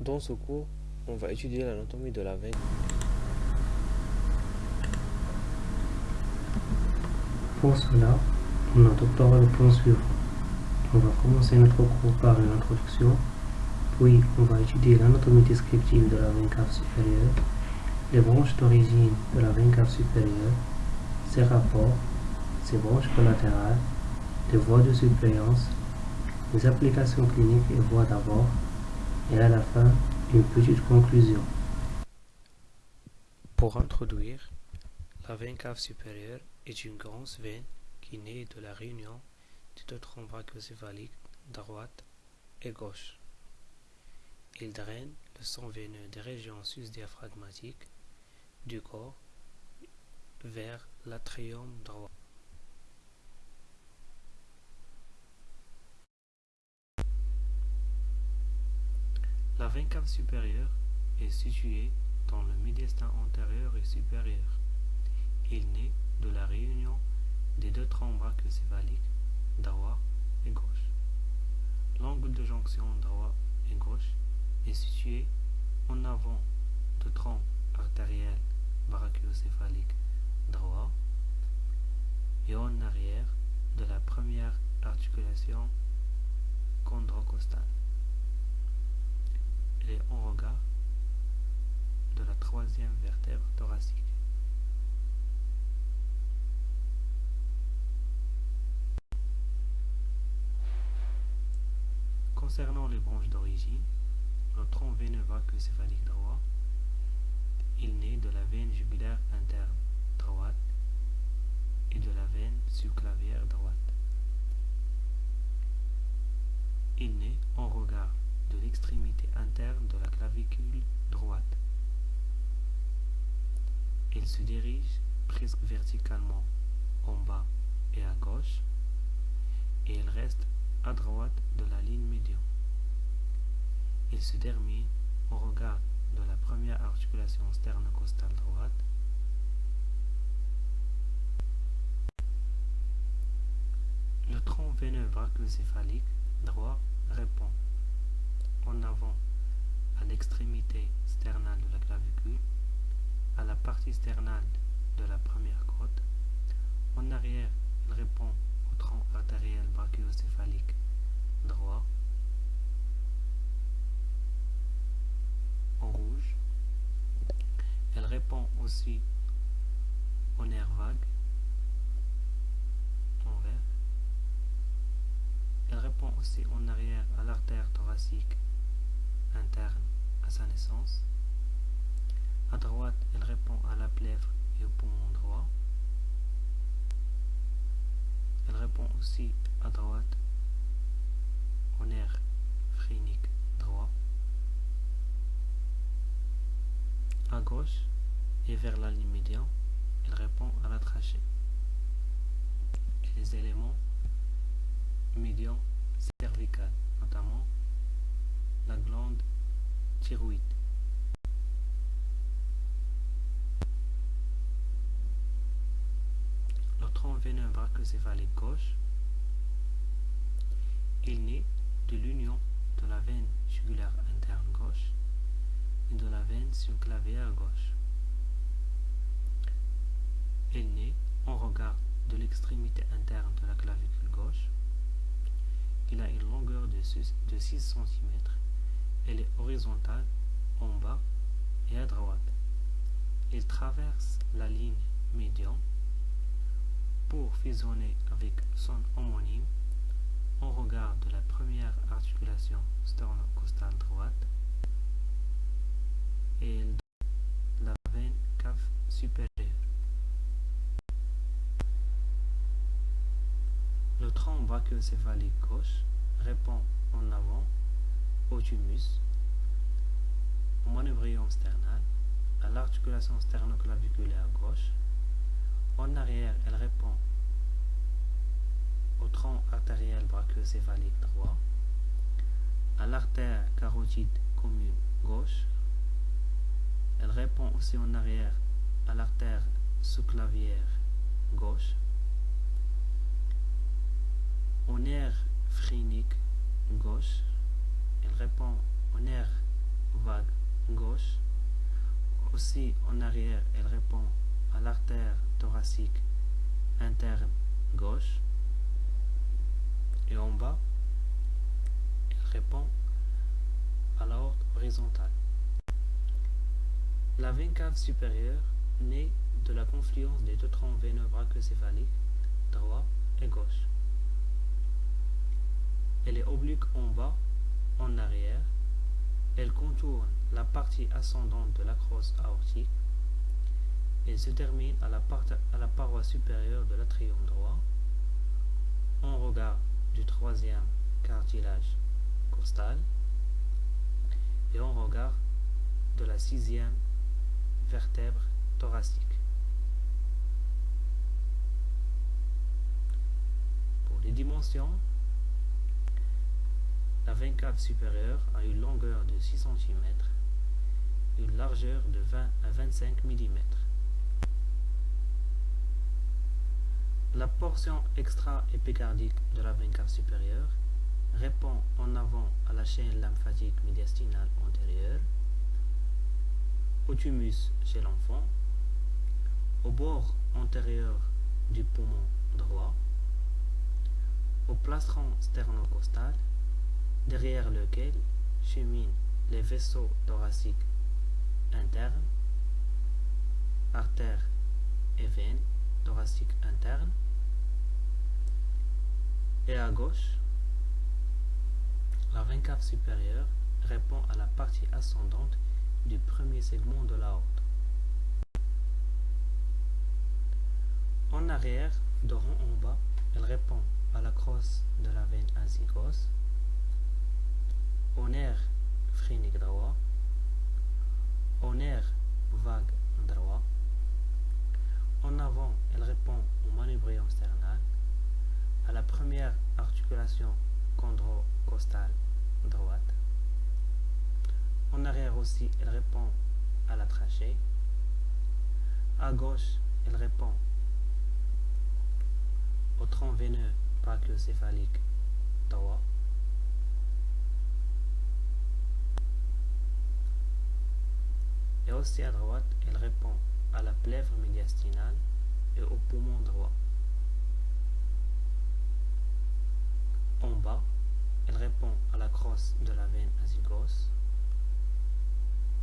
Dans ce cours, on va étudier l'anatomie de la veine. Pour cela, on adoptera le plan suivant. On va commencer notre cours par une introduction, puis on va étudier l'anatomie descriptive de la veine cave supérieure, les branches d'origine de la veine cave supérieure, ses rapports, ses branches collatérales, les voies de suppléance, les applications cliniques et voies d'abord, et à la fin, une petite conclusion. Pour introduire, la veine cave supérieure est une grosse veine qui naît de la réunion des deux troncs brachiocéphaliques droite et gauche. Il draine le sang veineux des régions sus-diaphragmatiques du corps vers l'atrium droit. Cave supérieure est située dans le médiastin antérieur et supérieur. Il naît de la réunion des deux troncs brachiocéphaliques droit et gauche. L'angle de jonction droit et gauche est situé en avant du tronc artériel brachiocéphalique droit et en arrière de la première articulation chondrocostale en regard de la troisième vertèbre thoracique. Concernant les branches d'origine, le tronc veineux brachiocéphalique droit, il naît de la veine jugulaire interne droite et de la veine subclavière droite. Il naît en regard l'extrémité interne de la clavicule droite. Il se dirige presque verticalement en bas et à gauche et il reste à droite de la ligne médiane. Il se termine au regard de la première articulation sternocostale droite Le tronc veineux brachiocéphalique droit répond en avant à l'extrémité sternale de la clavicule, à la partie sternale de la première côte. En arrière, il répond au tronc artériel brachiocéphalique droit. En rouge, elle répond aussi au nerf vague en vert. Elle répond aussi en arrière à l'artère thoracique interne à sa naissance. À droite, elle répond à la plèvre et au poumon droit. Elle répond aussi à droite au nerf phrénique droit. À gauche et vers la ligne médiane, elle répond à la trachée. Et les éléments médians cervicales, notamment la glande thyroïde. Le tronc veineux brachiocéphalique gauche, il naît de l'union de la veine jugulaire interne gauche et de la veine subclavière gauche. Il naît en regard de l'extrémité interne de la clavicule gauche. Il a une longueur de 6 cm elle est horizontale en bas et à droite. Il traverse la ligne médiane pour fusionner avec son homonyme en regard de la première articulation sternocostale droite et la veine cave supérieure. Le tronc brachiocéphalique gauche répond en avant au thymus, au manubrium sternal, à l'articulation sternoclaviculaire gauche. En arrière, elle répond au tronc artériel brachiocéphalique droit, à l'artère carotide commune gauche. Elle répond aussi en arrière à l'artère sous-clavière gauche, au nerf phrénique gauche, répond au nerf gauche. Aussi, en arrière, elle répond à l'artère thoracique interne gauche. Et en bas, elle répond à l'aorte horizontale. La veine cave supérieure naît de la confluence des deux troncs veineux brachiocéphaliques, droit et gauche. Elle est oblique en bas, en arrière. Elle contourne la partie ascendante de la crosse aortique et se termine à la, à la paroi supérieure de l'atrium droit, en regard du troisième cartilage costal et en regard de la sixième vertèbre thoracique. Pour les dimensions, la cave supérieure a une longueur de 6 cm une largeur de 20 à 25 mm. La portion extra-épicardique de la cave supérieure répond en avant à la chaîne lymphatique médiastinale antérieure, au thymus chez l'enfant, au bord antérieur du poumon droit, au plastron sternocostal, derrière lequel cheminent les vaisseaux thoraciques internes, artères et veines thoraciques internes, et à gauche, la veine cave supérieure répond à la partie ascendante du premier segment de la haute. En arrière, de rond en bas, elle répond à la crosse de la veine azygos, phrénique droit, au nerf vague droit. En avant, elle répond au manubrium sternal, à la première articulation chondrocostale droite. En arrière aussi, elle répond à la trachée. À gauche, elle répond au tronc veineux brachiocéphalique droit. Et aussi à droite, elle répond à la plèvre médiastinale et au poumon droit. En bas, elle répond à la crosse de la veine azygos.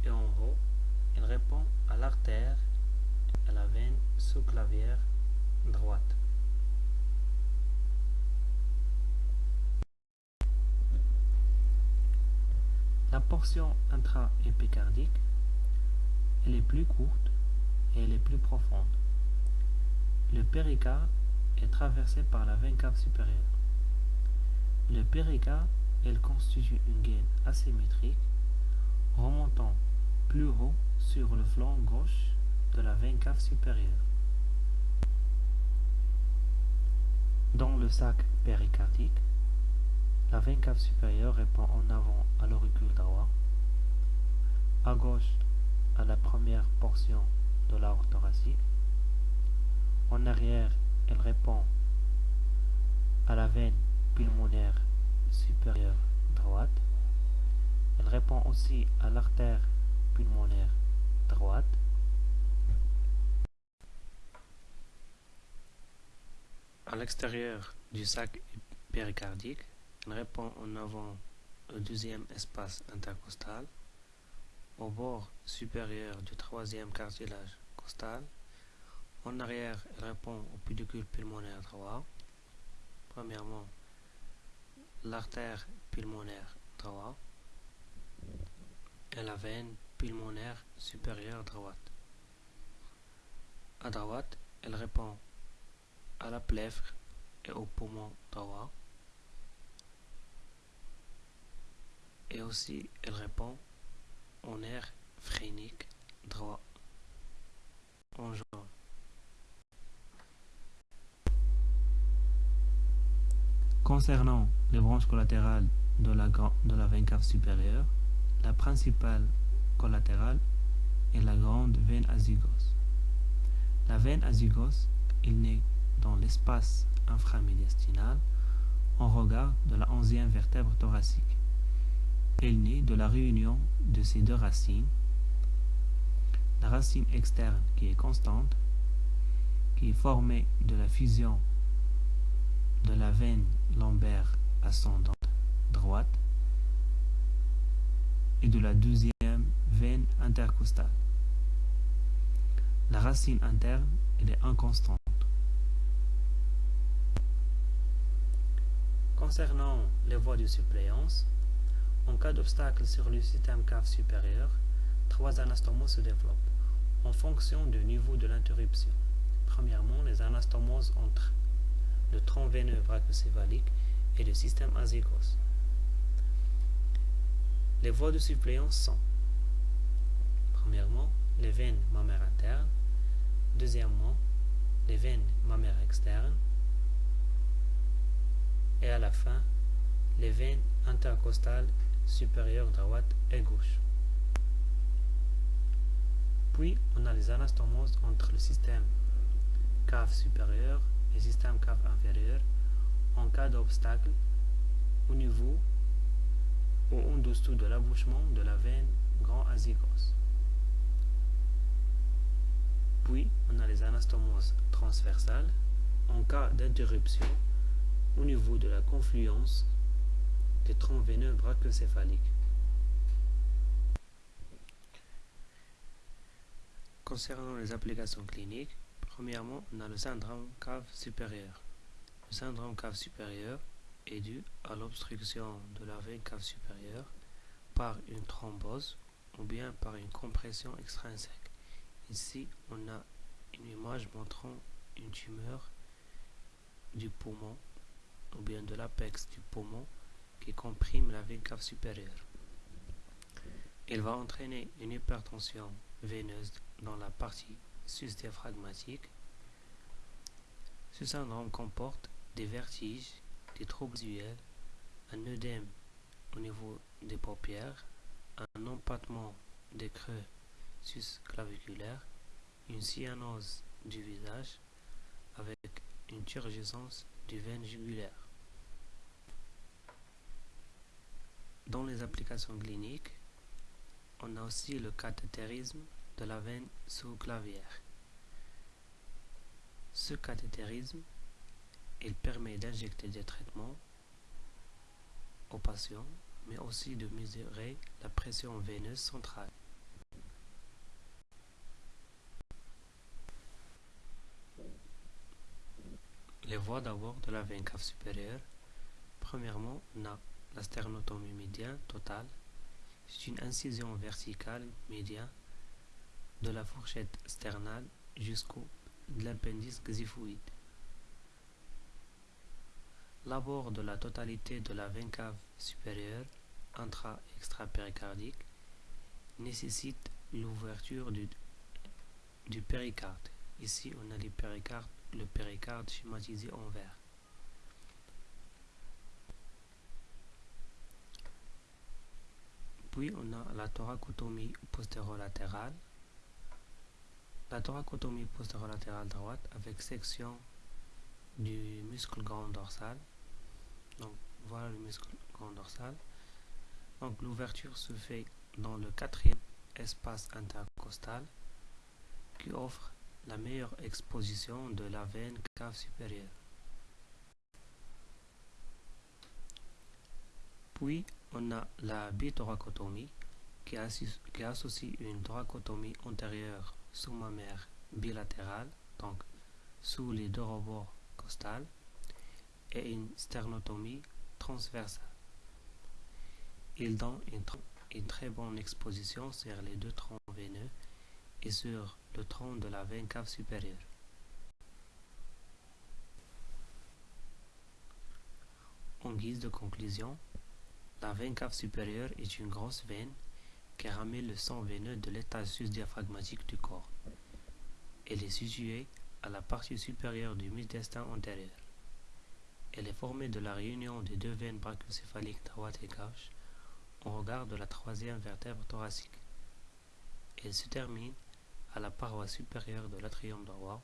Et en haut, elle répond à l'artère et à la veine sous-clavière droite. La portion intra-épicardique, elle est plus courte et elle est plus profonde. Le péricarde est traversé par la veine cave supérieure. Le péricarde, elle constitue une gaine asymétrique remontant plus haut sur le flanc gauche de la veine cave supérieure. Dans le sac péricardique, la veine cave supérieure répond en avant à l'auricule droit, à gauche à la première portion de l'aorte thoracique, en arrière elle répond à la veine pulmonaire supérieure droite, elle répond aussi à l'artère pulmonaire droite, à l'extérieur du sac péricardique, elle répond en avant au deuxième espace intercostal, au bord supérieur du troisième cartilage costal. En arrière, elle répond au pédicule pulmonaire droit. Premièrement, l'artère pulmonaire droit et la veine pulmonaire supérieure droite. À droite, elle répond à la plèvre et au poumon droit. et aussi elle répond en air phrénique droit en. Concernant les branches collatérales de la, de la veine cave supérieure, la principale collatérale est la grande veine azygos. La veine azygos, il naît dans l'espace inframédiastinal en regard de la onzième vertèbre thoracique. Elle naît de la réunion de ces deux racines la racine externe qui est constante, qui est formée de la fusion de la veine lombaire ascendante droite et de la deuxième veine intercostale. La racine interne est inconstante. Concernant les voies de suppléance, en cas d'obstacle sur le système cave supérieur, trois anastomoses se développent en fonction du niveau de l'interruption. Premièrement, les anastomoses entre le tronc veineux brachocéphalique et le système azygos. Les voies de suppléance sont Premièrement, les veines mammaires internes. Deuxièmement, les veines mammaires externes. Et à la fin, les veines intercostales supérieures droite et gauche. Puis, on a les anastomoses entre le système cave supérieur et système cave inférieur en cas d'obstacle au niveau ou en dessous de l'abouchement de la veine grand azygos. Puis, on a les anastomoses transversales en cas d'interruption au niveau de la confluence des troncs veineux brachocéphaliques. Concernant les applications cliniques, premièrement, on a le syndrome cave supérieur. Le syndrome cave supérieur est dû à l'obstruction de la veine cave supérieure par une thrombose ou bien par une compression extrinsèque. Ici, on a une image montrant une tumeur du poumon ou bien de l'apex du poumon qui comprime la veine cave supérieure. Il va entraîner une hypertension veineuse dans la partie sus-diaphragmatique. Ce syndrome comporte des vertiges, des troubles visuels, un œdème au niveau des paupières, un empattement des creux sus-claviculaires, une cyanose du visage avec une turgescence du veine jugulaire. Dans les applications cliniques, on a aussi le cathétérisme de la veine sous-clavière. Ce cathétérisme, il permet d'injecter des traitements aux patients, mais aussi de mesurer la pression veineuse centrale. Les voies d'abord de la veine cave supérieure. Premièrement, on a la sternotomie médiane totale. C'est une incision verticale médiane de la fourchette sternale jusqu'au l'appendice xiphoïde. L'abord de la totalité de la veine cave supérieure intra-extra-péricardique nécessite l'ouverture du, péricarde. Ici, on a le péricarde schématisé en vert. Puis, on a la thoracotomie postérolatérale la thoracotomie postérolatéral droite avec section du muscle grand dorsal. Donc voilà le muscle grand dorsal. Donc l'ouverture se fait dans le quatrième espace intercostal qui offre la meilleure exposition de la veine cave supérieure. Puis on a la bithoracotomie qui, associe une thoracotomie antérieure sous ma mère bilatérale, donc sous les deux rebords costales, et une sternotomie transversale. Il donne une, très bonne exposition sur les deux troncs veineux et sur le tronc de la veine cave supérieure. En guise de conclusion, la veine cave supérieure est une grosse veine qui ramène le sang veineux de l'étage sus-diaphragmatique du corps. Elle est située à la partie supérieure du médiastin antérieur. Elle est formée de la réunion des deux veines brachocéphaliques droite et gauche au regard de la troisième vertèbre thoracique. Elle se termine à la paroi supérieure de l'atrium droit.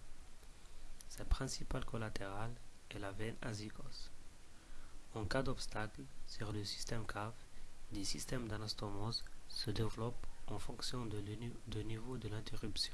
Sa principale collatérale est la veine azygos. En cas d'obstacle sur le système cave, des systèmes d'anastomose se développent en fonction de, de niveau de l'interruption.